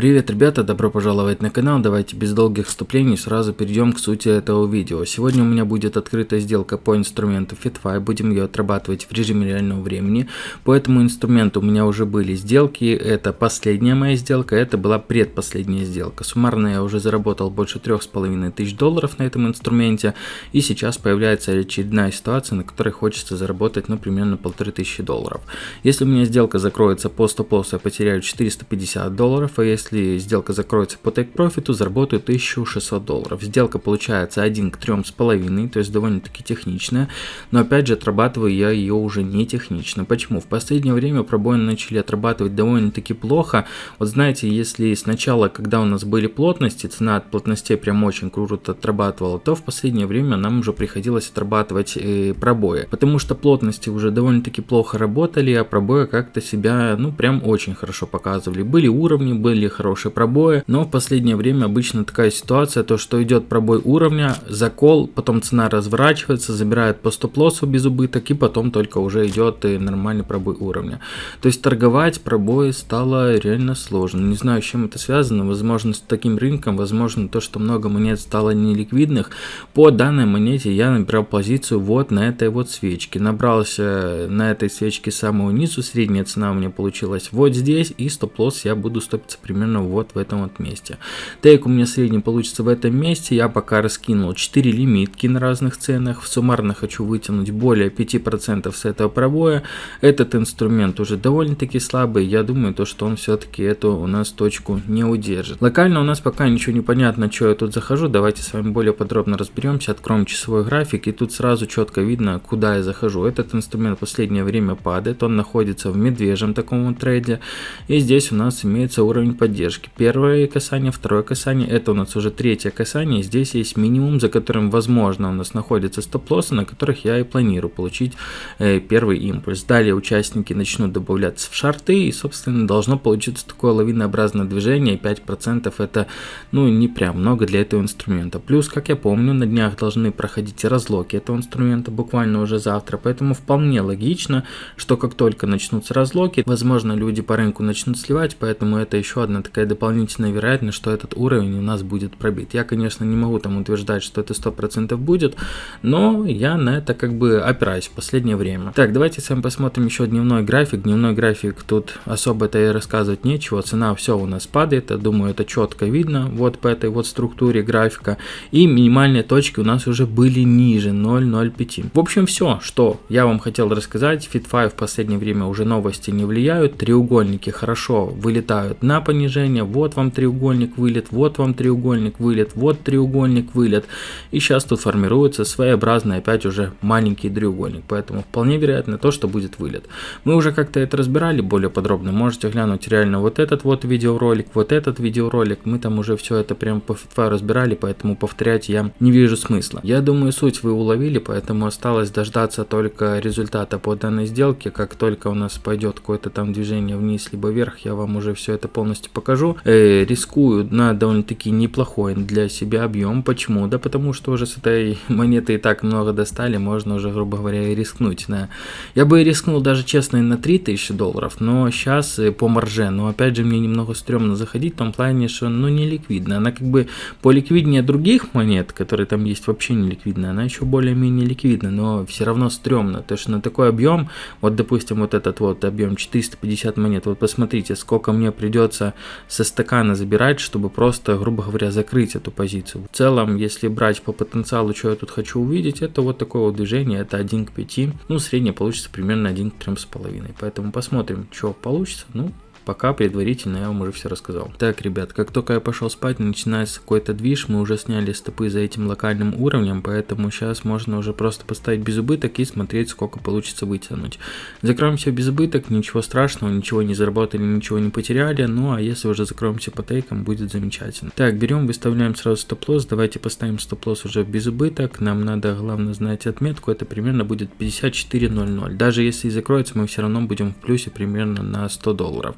Привет, ребята, добро пожаловать на канал. Давайте без долгих вступлений сразу перейдем к сути этого видео. Сегодня у меня будет открыта сделка по инструменту FitFi. Будем ее отрабатывать в режиме реального времени. По этому инструменту у меня уже были сделки. Это последняя моя сделка, это была предпоследняя сделка. Суммарно я уже заработал больше трех с половиной тысяч долларов на этом инструменте. И сейчас появляется очередная ситуация, на которой хочется заработать, ну, примерно полторы тысячи долларов. Если у меня сделка закроется по стоп-лоссу, я потеряю 450 долларов, а если если сделка закроется по take profit, заработаю 1600 долларов. Сделка получается 1 к 3,5, то есть довольно-таки техничная, но опять же отрабатываю я ее уже не технично. Почему? В последнее время пробоины начали отрабатывать довольно-таки плохо. Вот знаете, если сначала, когда у нас были плотности, цена от плотностей прям очень круто отрабатывала, то в последнее время нам уже приходилось отрабатывать э, пробои, потому что плотности уже довольно-таки плохо работали, а пробои как-то себя, ну, прям очень хорошо показывали. Были уровни, были хорошие пробои, но в последнее время обычно такая ситуация, то что идет пробой уровня, закол, потом цена разворачивается, забирает по стоп-лоссу без убыток и потом только уже идет и нормальный пробой уровня. То есть торговать пробои стало реально сложно. Не знаю, с чем это связано, возможно с таким рынком, возможно то, что много монет стало неликвидных. По данной монете я набирал позицию вот на этой вот свечке. Набрался на этой свечке самого низу, средняя цена у меня получилась вот здесь и стоп-лосс я буду стопиться примерно примерно вот в этом вот месте. Тейк у меня средний получится в этом месте. Я пока раскинул 4 лимитки на разных ценах. Суммарно хочу вытянуть более 5% с этого пробоя. Этот инструмент уже довольно-таки слабый. Я думаю, то, что он все-таки эту у нас точку не удержит. Локально у нас пока ничего не понятно, что я тут захожу. Давайте с вами более подробно разберемся. Откроем часовой график. И тут сразу четко видно, куда я захожу. Этот инструмент в последнее время падает. Он находится в медвежьем таком трейде. И здесь у нас имеется уровень поддержки поддержки. Первое касание, второе касание, это у нас уже третье касание. Здесь есть минимум, за которым, возможно, у нас находятся стоп-лоссы, на которых я и планирую получить э, первый импульс. Далее участники начнут добавляться в шарты, и, собственно, должно получиться такое лавинообразное движение. 5% это, ну, не прям много для этого инструмента. Плюс, как я помню, на днях должны проходить разлоки этого инструмента буквально уже завтра, поэтому вполне логично, что как только начнутся разлоки, возможно, люди по рынку начнут сливать, поэтому это еще одна такая дополнительная вероятность, что этот уровень у нас будет пробит. Я, конечно, не могу там утверждать, что это 100% будет, но я на это как бы опираюсь в последнее время. Так, давайте с вами посмотрим еще дневной график. Дневной график тут особо-то и рассказывать нечего. Цена все у нас падает, я думаю, это четко видно вот по этой вот структуре графика. И минимальные точки у нас уже были ниже 0.05. В общем, все, что я вам хотел рассказать. Fit5 в последнее время уже новости не влияют. Треугольники хорошо вылетают на понижение движение, вот вам треугольник вылет, вот вам треугольник вылет, вот треугольник вылет. И сейчас тут формируется своеобразный опять уже маленький треугольник, поэтому вполне вероятно то, что будет вылет. Мы уже как-то это разбирали более подробно, можете глянуть реально вот этот вот видеоролик, вот этот видеоролик, мы там уже все это прям по фитфаю разбирали, поэтому повторять я не вижу смысла. Я думаю суть вы уловили, поэтому осталось дождаться только результата по данной сделке, как только у нас пойдет какое-то там движение вниз либо вверх, я вам уже все это полностью покажу. Э, рискую на довольно-таки неплохой для себя объем. Почему? Да потому что уже с этой монеты и так много достали, можно уже, грубо говоря, и рискнуть. Да. Я бы рискнул даже честно и на 3000 долларов, но сейчас э, по марже. Но опять же мне немного стрёмно заходить в том плане, что ну не ликвидна. Она как бы по ликвиднее других монет, которые там есть вообще не ликвидна, она еще более-менее ликвидна, но все равно стрёмно. То что на такой объем, вот допустим вот этот вот объем 450 монет, вот посмотрите, сколько мне придется со стакана забирать, чтобы просто, грубо говоря, закрыть эту позицию. В целом, если брать по потенциалу, что я тут хочу увидеть, это вот такое вот движение, это 1 к 5. Ну, среднее получится примерно 1 к 3,5. Поэтому посмотрим, что получится. Ну, Пока предварительно я вам уже все рассказал. Так, ребят, как только я пошел спать, начинается какой-то движ, мы уже сняли стопы за этим локальным уровнем, поэтому сейчас можно уже просто поставить без убыток и смотреть, сколько получится вытянуть. Закроемся без убыток, ничего страшного, ничего не заработали, ничего не потеряли, ну а если уже закроемся по тейкам, будет замечательно. Так, берем, выставляем сразу стоп-лосс, давайте поставим стоп-лосс уже без убыток, нам надо главное знать отметку, это примерно будет 54.00. Даже если и закроется, мы все равно будем в плюсе примерно на 100 долларов.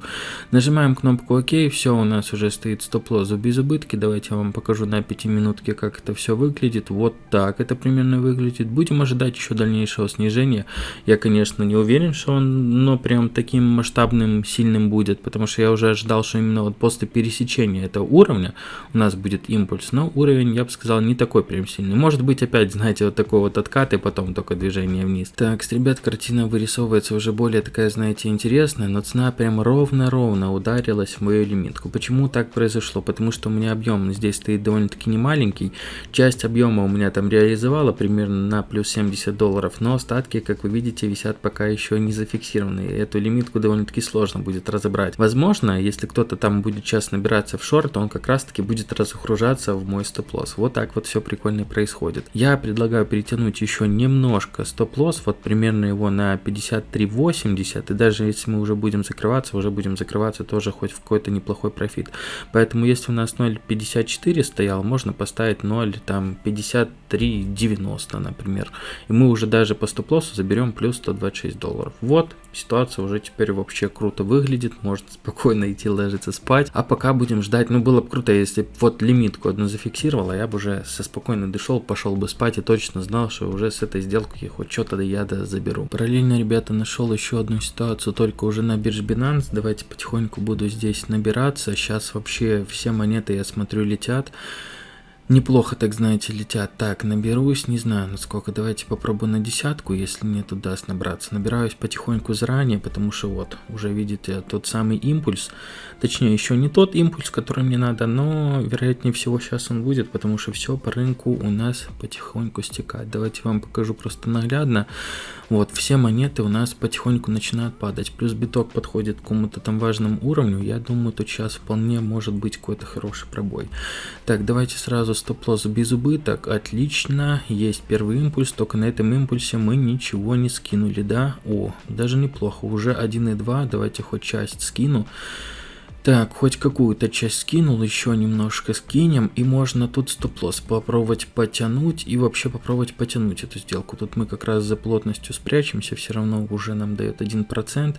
Нажимаем кнопку ОК, все, у нас уже стоит стоп-лосс без убытки. Давайте я вам покажу на 5 минутке, как это все выглядит. Вот так это примерно выглядит. Будем ожидать еще дальнейшего снижения. Я, конечно, не уверен, что он, но прям таким масштабным, сильным будет, потому что я уже ожидал, что именно вот после пересечения этого уровня у нас будет импульс, но уровень, я бы сказал, не такой прям сильный. Может быть, опять, знаете, вот такой вот откат и потом только движение вниз. Так, ребят, картина вырисовывается уже более такая, знаете, интересная, но цена прям ровно-ровно ударилась в мою лимитку. Почему так произошло? Потому что у меня объем здесь стоит довольно-таки не маленький. Часть объема у меня там реализовала примерно на плюс 70 долларов, но остатки, как вы видите, висят пока еще не зафиксированные. Эту лимитку довольно-таки сложно будет разобрать. Возможно, если кто-то там будет сейчас набираться в шорт, он как раз-таки будет разгружаться в мой стоп-лосс. Вот так вот все прикольно происходит. Я предлагаю перетянуть еще немножко стоп-лосс, вот примерно его на 53.80, и даже если мы уже будем закрываться, уже будем закрываться тоже хоть в какой-то неплохой профит. Поэтому если у нас 0.54 стоял, можно поставить 0, там 53.90, например. И мы уже даже по стоп-лоссу заберем плюс 126 долларов. Вот, ситуация уже теперь вообще круто выглядит, можно спокойно идти ложиться спать. А пока будем ждать, ну было бы круто, если вот лимитку одну зафиксировала, я бы уже со спокойно дошел, пошел бы спать и точно знал, что уже с этой сделки хоть что-то я да заберу. Параллельно, ребята, нашел еще одну ситуацию, только уже на бирже Binance. Давайте потихоньку буду здесь набираться. Сейчас вообще все монеты, я смотрю, летят. Неплохо, так знаете, летят. Так, наберусь, не знаю, насколько. Давайте попробую на десятку, если нет, удаст набраться. Набираюсь потихоньку заранее, потому что вот, уже видите, тот самый импульс. Точнее, еще не тот импульс, который мне надо, но вероятнее всего сейчас он будет, потому что все по рынку у нас потихоньку стекает. Давайте вам покажу просто наглядно. Вот, все монеты у нас потихоньку начинают падать. Плюс биток подходит к какому-то там важному уровню. Я думаю, тут сейчас вполне может быть какой-то хороший пробой. Так, давайте сразу стоп-лосс без убыток. Отлично, есть первый импульс, только на этом импульсе мы ничего не скинули, да? О, даже неплохо, уже 1.2, давайте хоть часть скину. Так, хоть какую-то часть скинул, еще немножко скинем, и можно тут стоп-лосс попробовать потянуть и вообще попробовать потянуть эту сделку. Тут мы как раз за плотностью спрячемся, все равно уже нам дает 1%.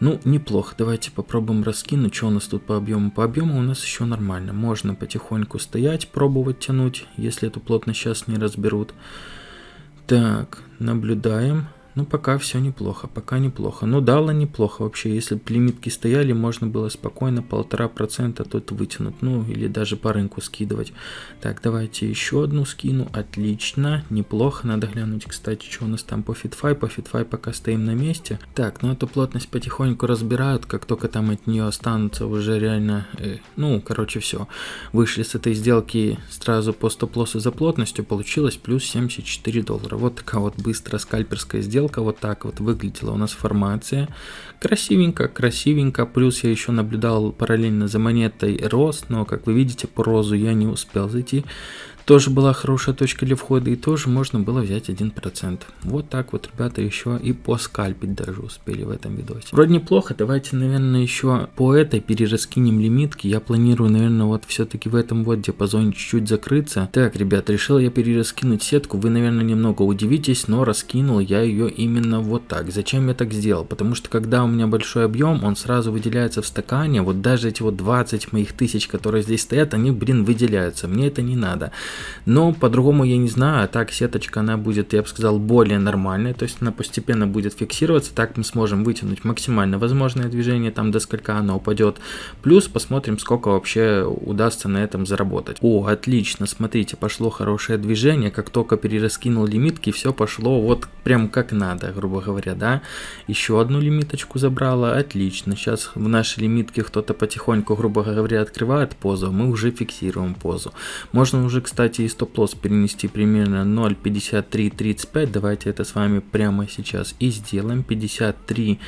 Ну, неплохо, давайте попробуем раскинуть, что у нас тут по объему. По объему у нас еще нормально, можно потихоньку стоять, пробовать тянуть, если эту плотность сейчас не разберут. Так, наблюдаем. Ну, пока все неплохо, пока неплохо. Ну, дало неплохо вообще. Если бы лимитки стояли, можно было спокойно полтора процента тут вытянуть. Ну, или даже по рынку скидывать. Так, давайте еще одну скину. Отлично, неплохо. Надо глянуть, кстати, что у нас там по FITFI. По FITFI пока стоим на месте. Так, ну эту плотность потихоньку разбирают. Как только там от нее останутся уже реально... Э, ну, короче, все. Вышли с этой сделки сразу по стоп-лоссу за плотностью. Получилось плюс 74 доллара. Вот такая вот быстрая скальперская сделка сделка вот так вот выглядела у нас формация. Красивенько, красивенько. Плюс я еще наблюдал параллельно за монетой рост, но как вы видите по розу я не успел зайти тоже была хорошая точка для входа и тоже можно было взять 1%. Вот так вот, ребята, еще и поскальпить даже успели в этом видосе. Вроде неплохо, давайте, наверное, еще по этой перераскинем лимитки. Я планирую, наверное, вот все-таки в этом вот диапазоне чуть-чуть закрыться. Так, ребят, решил я перераскинуть сетку. Вы, наверное, немного удивитесь, но раскинул я ее именно вот так. Зачем я так сделал? Потому что когда у меня большой объем, он сразу выделяется в стакане. Вот даже эти вот 20 моих тысяч, которые здесь стоят, они, блин, выделяются. Мне это не надо. Но по-другому я не знаю, а так сеточка она будет, я бы сказал, более нормальная, то есть она постепенно будет фиксироваться, так мы сможем вытянуть максимально возможное движение, там до сколька оно упадет. Плюс посмотрим, сколько вообще удастся на этом заработать. О, отлично, смотрите, пошло хорошее движение, как только перераскинул лимитки, все пошло вот прям как надо, грубо говоря, да. Еще одну лимиточку забрала, отлично. Сейчас в нашей лимитке кто-то потихоньку, грубо говоря, открывает позу, мы уже фиксируем позу. Можно уже, кстати, кстати, и стоп-лосс перенести примерно 0.5335. Давайте это с вами прямо сейчас и сделаем. 53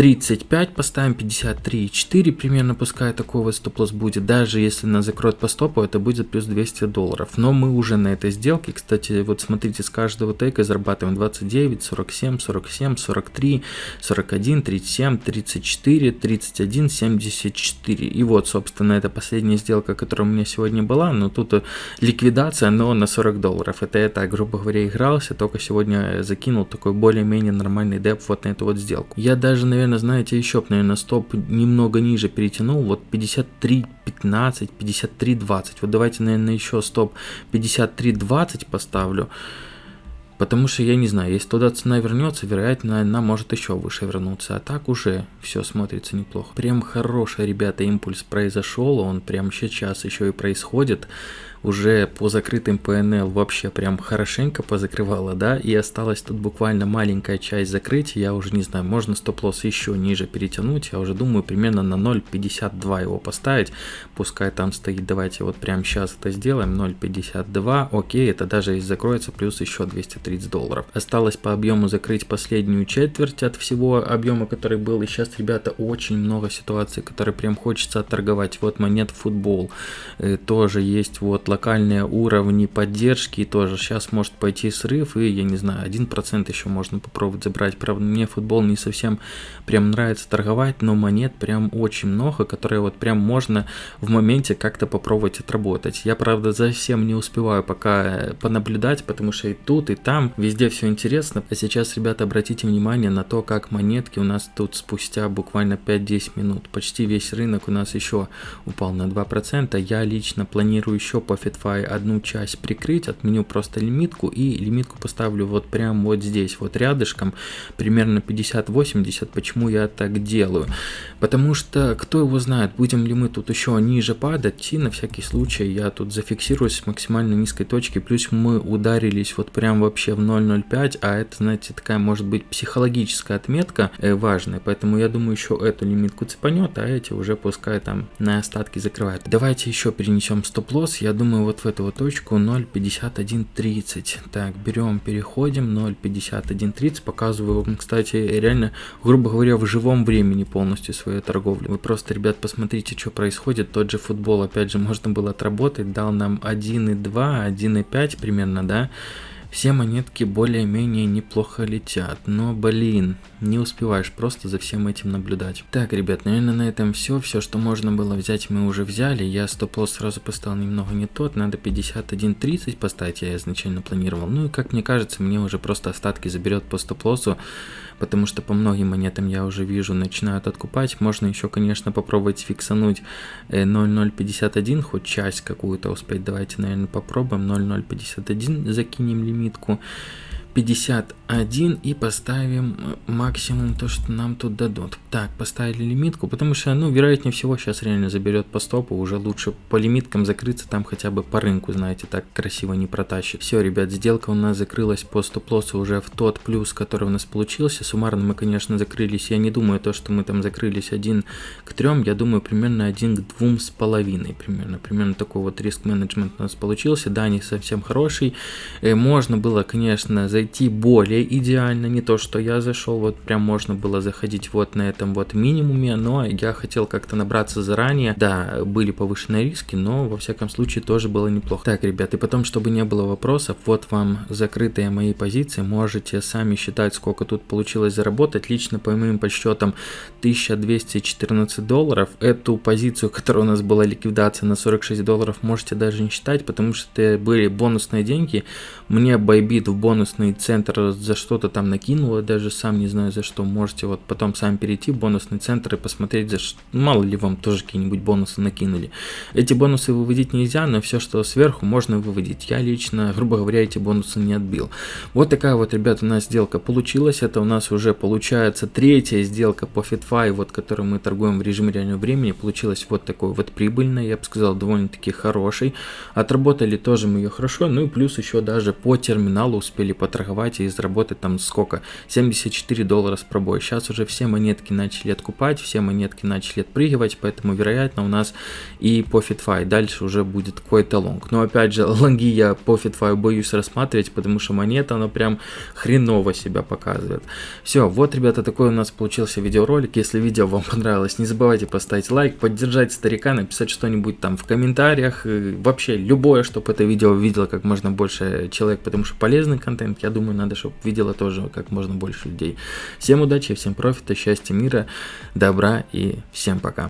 35 поставим, 53,4 примерно, пускай такой вот стоп-лосс будет. Даже если нас закроет по стопу, это будет плюс 200 долларов. Но мы уже на этой сделке, кстати, вот смотрите, с каждого тейка зарабатываем 29, 47, 47, 43, 41, 37, 34, 31, 74. И вот, собственно, это последняя сделка, которая у меня сегодня была. Но тут ликвидация, но на 40 долларов. Это я так, грубо говоря, игрался, только сегодня закинул такой более-менее нормальный деп вот на эту вот сделку. Я даже, наверное, наверное, знаете, еще, наверное, стоп немного ниже перетянул, вот 53 15, 53 20. Вот давайте, наверное, еще стоп 53 20 поставлю. Потому что я не знаю, если туда цена вернется, вероятно, она может еще выше вернуться. А так уже все смотрится неплохо. Прям хороший, ребята, импульс произошел. Он прям сейчас еще и происходит уже по закрытым PNL вообще прям хорошенько позакрывала, да, и осталась тут буквально маленькая часть закрытия, я уже не знаю, можно стоп-лосс еще ниже перетянуть, я уже думаю примерно на 0.52 его поставить, пускай там стоит, давайте вот прямо сейчас это сделаем, 0.52, окей, это даже и закроется, плюс еще 230 долларов. Осталось по объему закрыть последнюю четверть от всего объема, который был, и сейчас, ребята, очень много ситуаций, которые прям хочется отторговать, вот монет футбол, э, тоже есть вот локальные уровни поддержки тоже сейчас может пойти срыв и я не знаю 1% еще можно попробовать забрать. Правда мне футбол не совсем прям нравится торговать но монет прям очень много которые вот прям можно в моменте как-то попробовать отработать. Я правда за всем не успеваю пока понаблюдать потому что и тут и там везде все интересно. А сейчас ребята обратите внимание на то как монетки у нас тут спустя буквально 5-10 минут. Почти весь рынок у нас еще упал на 2% я лично планирую еще по Profitfy одну часть прикрыть, отменю просто лимитку и лимитку поставлю вот прям вот здесь, вот рядышком, примерно 50-80. Почему я так делаю? Потому что, кто его знает, будем ли мы тут еще ниже падать, и на всякий случай я тут зафиксируюсь с максимально низкой точки, плюс мы ударились вот прям вообще в 0.05, а это, знаете, такая может быть психологическая отметка э, важная, поэтому я думаю еще эту лимитку цепанет, а эти уже пускай там на остатки закрывают. Давайте еще перенесем стоп-лосс, я думаю думаю, вот в эту вот точку 0.5130. Так, берем, переходим, 0.5130. Показываю вам, кстати, реально, грубо говоря, в живом времени полностью свою торговлю. Вы просто, ребят, посмотрите, что происходит. Тот же футбол, опять же, можно было отработать. Дал нам 1.2, 1.5 примерно, да. Все монетки более-менее неплохо летят, но блин, не успеваешь просто за всем этим наблюдать. Так, ребят, наверное на этом все. Все, что можно было взять, мы уже взяли. Я стоп-лосс сразу поставил немного не тот, надо 51.30 поставить, я изначально планировал. Ну и как мне кажется, мне уже просто остатки заберет по стоп-лоссу потому что по многим монетам я уже вижу начинают откупать. Можно еще, конечно, попробовать фиксануть 0.051, э, хоть часть какую-то успеть. Давайте, наверное, попробуем 0.051, закинем лимитку. 51 и поставим э, максимум то, что нам тут дадут. Так, поставили лимитку, потому что, ну, вероятнее всего, сейчас реально заберет по стопу, уже лучше по лимиткам закрыться, там хотя бы по рынку, знаете, так красиво не протащит. Все, ребят, сделка у нас закрылась по стоп-лоссу уже в тот плюс, который у нас получился. Суммарно мы, конечно, закрылись, я не думаю то, что мы там закрылись один к трем, я думаю, примерно один к двум с половиной, примерно. Примерно такой вот риск-менеджмент у нас получился, да, не совсем хороший. Э, можно было, конечно, за зайти более идеально, не то, что я зашел, вот прям можно было заходить вот на этом вот минимуме, но я хотел как-то набраться заранее, да, были повышенные риски, но во всяком случае тоже было неплохо. Так, ребят, и потом, чтобы не было вопросов, вот вам закрытые мои позиции, можете сами считать, сколько тут получилось заработать, лично по моим подсчетам 1214 долларов, эту позицию, которая у нас была ликвидация на 46 долларов, можете даже не считать, потому что это были бонусные деньги, мне байбит в бонусный бонусный центр за что-то там накинула, даже сам не знаю за что. Можете вот потом сами перейти в бонусный центр и посмотреть, за что. Мало ли вам тоже какие-нибудь бонусы накинули. Эти бонусы выводить нельзя, но все, что сверху, можно выводить. Я лично, грубо говоря, эти бонусы не отбил. Вот такая вот, ребята, у нас сделка получилась. Это у нас уже получается третья сделка по FitFi, вот которую мы торгуем в режиме реального времени. Получилась вот такой вот прибыльная, я бы сказал, довольно-таки хороший. Отработали тоже мы ее хорошо, ну и плюс еще даже по терминалу успели потратить торговать и заработать там сколько? 74 доллара с пробой. Сейчас уже все монетки начали откупать, все монетки начали отпрыгивать, поэтому вероятно у нас и по FitFi дальше уже будет какой-то лонг. Но опять же, лонги я по FitFi боюсь рассматривать, потому что монета, она прям хреново себя показывает. Все, вот, ребята, такой у нас получился видеоролик. Если видео вам понравилось, не забывайте поставить лайк, поддержать старика, написать что-нибудь там в комментариях. Вообще, любое, чтобы это видео видело как можно больше человек, потому что полезный контент. Я думаю, надо, чтобы видела тоже как можно больше людей. Всем удачи, всем профита, счастья, мира, добра и всем пока.